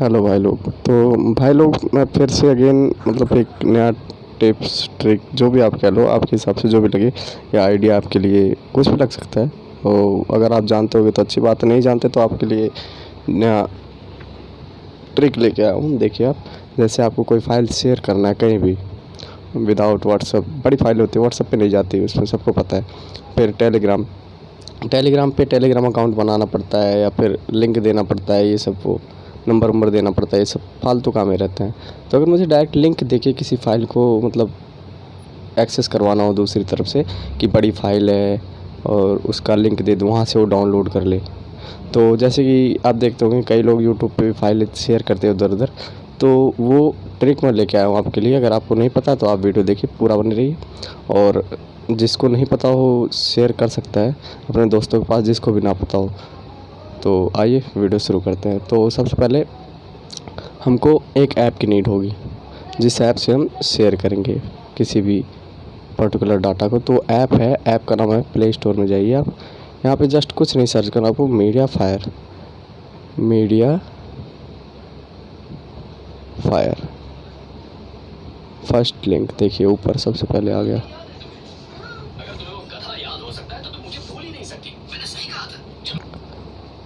Hello भाई लोग। तो भाई लोग, मैं फिर से अगेन मतलब एक नया टिप्स ट्रिक जो भी आप कह लो, आपके हिसाब से जो भी लगे, या आइडिया आपके लिए कुछ भी लग सकता है। तो अगर आप जानते होगे तो अच्छी बात नहीं जानते तो आपके लिए नया ट्रिक लेके आया हूँ। देखिए आप, जैसे आपको कोई फ़ाइल शेयर करना है कहीं भी विदाउट व्हाट्सअप बड़ी फ़ाइल होती है व्हाट्सअप पे नहीं जाती उसमें सबको पता है। फिर टेलीग्राम टेलीग्राम पे टेलीग्राम अकाउंट बनाना पड़ता है, या फिर लिंक देना पड़ता है, ये सब वो। नंबर वंबर देना पड़ता है, ये सब फालतू काम ही रहते हैं। तो अगर मुझे डायरेक्ट लिंक देके किसी फ़ाइल को मतलब एक्सेस करवाना हो दूसरी तरफ़ से कि बड़ी फ़ाइल है और उसका लिंक दे दूँ, वहाँ से वो डाउनलोड कर ले। तो जैसे कि आप देखते होंगे, कई लोग यूट्यूब पे फ़ाइल शेयर करते हैं उधर उधर तो वो ट्रिक मैं लेके आया हूँ आपके लिए। अगर आपको नहीं पता तो आप वीडियो देखिए, पूरा बने रहिए। और जिसको नहीं पता हो शेयर कर सकता है, अपने दोस्तों के पास जिसको भी ना पता हो। तो आइए वीडियो शुरू करते हैं। तो सबसे पहले हमको एक ऐप की नीड होगी, जिस ऐप से हम शेयर करेंगे किसी भी पर्टिकुलर डाटा को। तो ऐप है, ऐप का नाम है प्ले स्टोर में जाइए आप। यहाँ पे जस्ट कुछ नहीं सर्च करना, आपको media fire media fire first link देखिए, ऊपर सबसे पहले आ गया।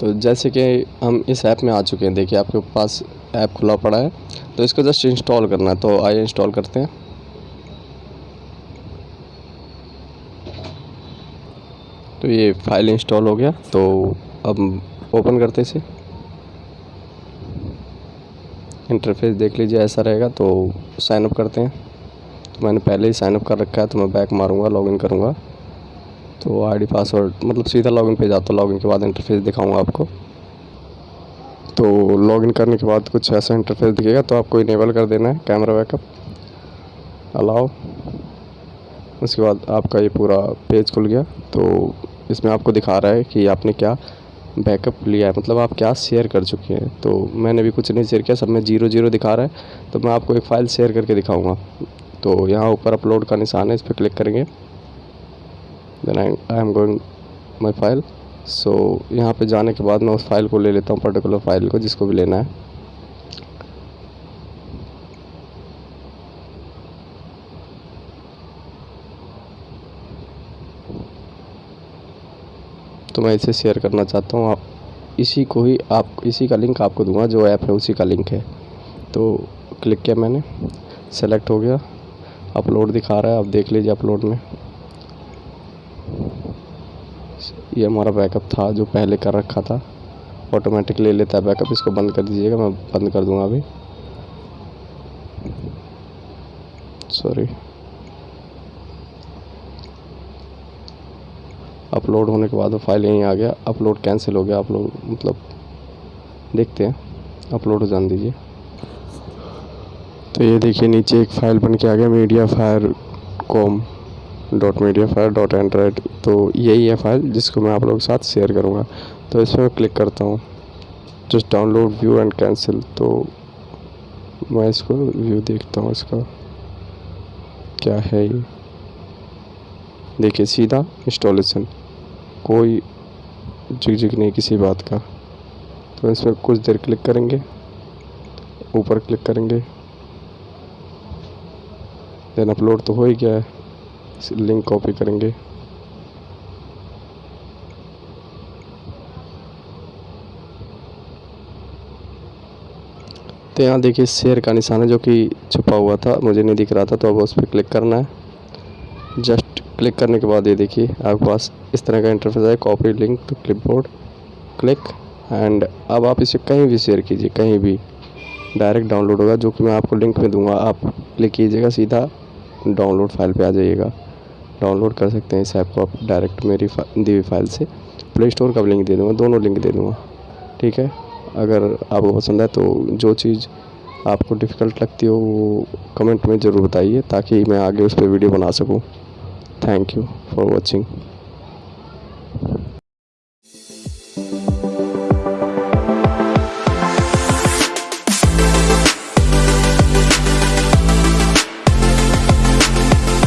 तो जैसे कि हम इस ऐप में आ चुके हैं, देखिए आपके पास ऐप खुला पड़ा है तो इसको जस्ट इंस्टॉल करना है तो आइए इंस्टॉल करते हैं। तो ये फ़ाइल इंस्टॉल हो गया तो अब ओपन करते इसे। इंटरफेस देख लीजिए, ऐसा रहेगा तो साइनअप करते हैं। तो मैंने पहले ही साइनअप कर रखा है तो मैं बैक मारूँगा लॉगिन करूँगा। तो आईडी पासवर्ड मतलब सीधा लॉगिन पे जाता हूँ। लॉगिन के बाद इंटरफेस दिखाऊँगा आपको। तो लॉगिन करने के बाद कुछ ऐसा इंटरफेस दिखेगा तो आपको इनेबल कर देना है कैमरा बैकअप अलाउ उसके बाद आपका ये पूरा पेज खुल गया। तो इसमें आपको दिखा रहा है कि आपने क्या बैकअप लिया है। मतलब आप क्या शेयर कर चुके हैं। तो मैंने भी कुछ नहीं शेयर किया, सब में ज़ीरो ज़ीरो दिखा रहा है। तो मैं आपको एक फ़ाइल शेयर करके दिखाऊँगा। तो यहाँ ऊपर अपलोड का निशान है, इस पर क्लिक करेंगे। Then I I'm going my file so यहाँ पे जाने के बाद मैं उस फ़ाइल को ले लेता हूँ पर्टिकुलर फ़ाइल को, जिसको भी लेना है। तो मैं इसे शेयर करना चाहता हूँ। आप, इसी को ही आप, इसी का लिंक आपको दूँगा, जो ऐप है, उसी का लिंक है। तो क्लिक किया मैंने। सेलेक्ट हो गया। अपलोड दिखा रहा है, आप देख लीजिए अपलोड में। ये हमारा बैकअप था जो पहले कर रखा था। ऑटोमेटिक ले लेता है बैकअप इसको बंद कर दीजिएगा, मैं बंद कर दूँगा अभी। सॉरी अपलोड होने के बाद वो फ़ाइल यहीं आ गया। अपलोड कैंसिल हो गया। अपलोड मतलब देखते हैं। अपलोड हो जान दीजिए। तो ये देखिए, नीचे एक फ़ाइल बन के आ गया MediaFire com dot MediaFire dot Android तो यही है फ़ाइल जिसको मैं आप लोगों के साथ शेयर करूँगा। तो इसमें मैं क्लिक करता हूँ। Just download view and cancel तो मैं इसको व्यू देखता हूँ इसका। क्या है ये? देखिए, सीधा इंस्टॉलेशन कोई जिक जिक नहीं किसी बात का। तो इसमें कुछ देर क्लिक करेंगे। ऊपर क्लिक करेंगे। देन अपलोड तो हो ही गया है। लिंक कॉपी करेंगे। तो यहाँ देखिए शेयर का निशान है जो कि छुपा हुआ था, मुझे नहीं दिख रहा था तो अब उस पर क्लिक करना है। जस्ट क्लिक करने के बाद ये देखिए, आपके पास इस तरह का इंटरफेस है copy link to clipboard click and अब आप इसे कहीं भी शेयर कीजिए, कहीं भी। डायरेक्ट डाउनलोड होगा, जो कि मैं आपको लिंक में दूँगा, आप क्लिक कीजिएगा सीधा। डाउनलोड फ़ाइल पे आ जाइएगा। डाउनलोड कर सकते हैं इस ऐप को आप डायरेक्ट मेरी दी हुई फ़ाइल से। प्ले स्टोर का लिंक दे दूँगा, दोनों लिंक दे दूँगा। ठीक है? अगर आपको पसंद है तो जो चीज़ आपको डिफ़िकल्ट लगती हो, वो कमेंट में ज़रूर बताइए ताकि मैं आगे उस पर वीडियो बना सकूँ। Thank you for watching